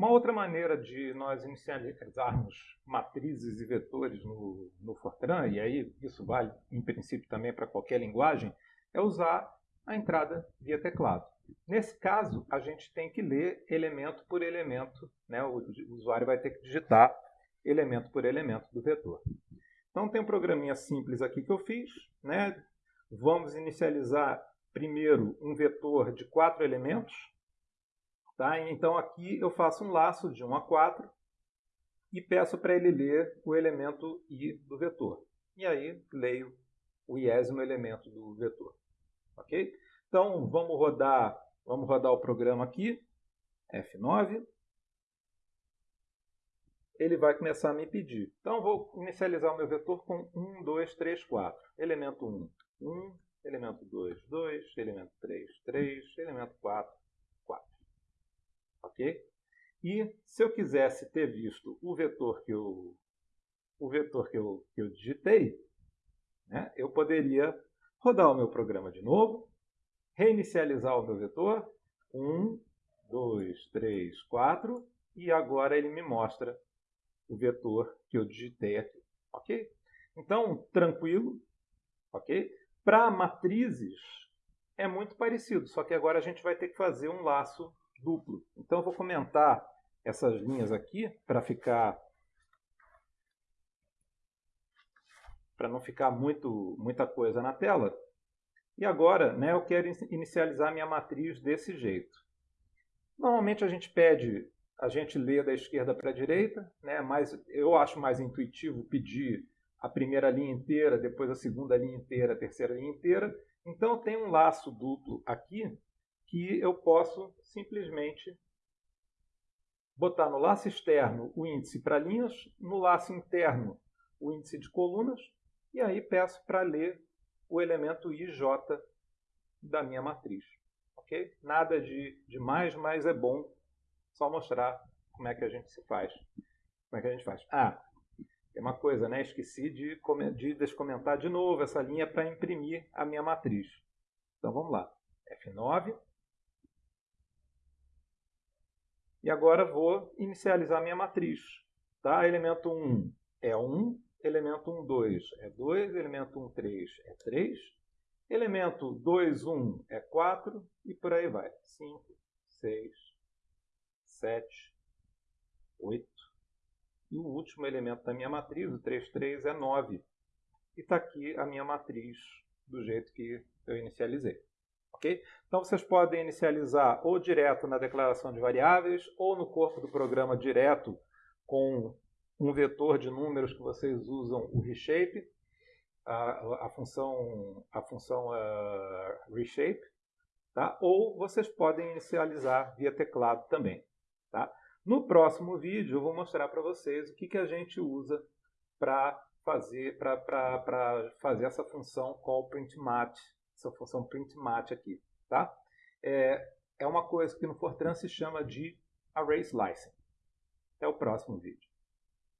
Uma outra maneira de nós inicializarmos matrizes e vetores no, no Fortran, e aí isso vale em princípio também para qualquer linguagem, é usar a entrada via teclado. Nesse caso, a gente tem que ler elemento por elemento, né? o usuário vai ter que digitar elemento por elemento do vetor. Então tem um programinha simples aqui que eu fiz. Né? Vamos inicializar primeiro um vetor de quatro elementos. Tá? Então aqui eu faço um laço de 1 a 4 e peço para ele ler o elemento i do vetor. E aí leio o iésimo elemento do vetor. Ok? Então vamos rodar, vamos rodar o programa aqui, F9. Ele vai começar a me pedir. Então vou inicializar o meu vetor com 1, 2, 3, 4. Elemento 1, 1, elemento 2, 2, elemento 3, 3, elemento 4, ok? E se eu quisesse ter visto o vetor que eu, o vetor que eu, que eu digitei, né, eu poderia rodar o meu programa de novo, reinicializar o meu vetor, 1, 2, 3, 4, e agora ele me mostra o vetor que eu digitei aqui, ok? Então, tranquilo, ok? Para matrizes é muito parecido, só que agora a gente vai ter que fazer um laço duplo. Então eu vou comentar essas linhas aqui para ficar para não ficar muito muita coisa na tela. E agora, né, eu quero inicializar minha matriz desse jeito. Normalmente a gente pede, a gente lê da esquerda para a direita, né, mas eu acho mais intuitivo pedir a primeira linha inteira, depois a segunda linha inteira, a terceira linha inteira. Então eu tenho um laço duplo aqui que eu posso simplesmente botar no laço externo o índice para linhas, no laço interno o índice de colunas, e aí peço para ler o elemento IJ da minha matriz. ok? Nada de, de mais, mas é bom só mostrar como é que a gente se faz. Como é que a gente faz? Ah, tem uma coisa, né? Esqueci de, de descomentar de novo essa linha para imprimir a minha matriz. Então vamos lá. F9, E agora vou inicializar minha matriz. Tá? Elemento 1 é 1, elemento 1, 2 é 2, elemento 1, 3 é 3, elemento 2, 1 é 4 e por aí vai. 5, 6, 7, 8. E o último elemento da minha matriz, o 3, 3, é 9. E está aqui a minha matriz do jeito que eu inicializei. Okay? Então vocês podem inicializar ou direto na declaração de variáveis ou no corpo do programa direto com um vetor de números que vocês usam o reshape, a, a função, a função uh, reshape, tá? ou vocês podem inicializar via teclado também. Tá? No próximo vídeo eu vou mostrar para vocês o que, que a gente usa para fazer, fazer essa função call print mat essa função printmat aqui. Tá? É, é uma coisa que no Fortran se chama de array slicing. Até o próximo vídeo.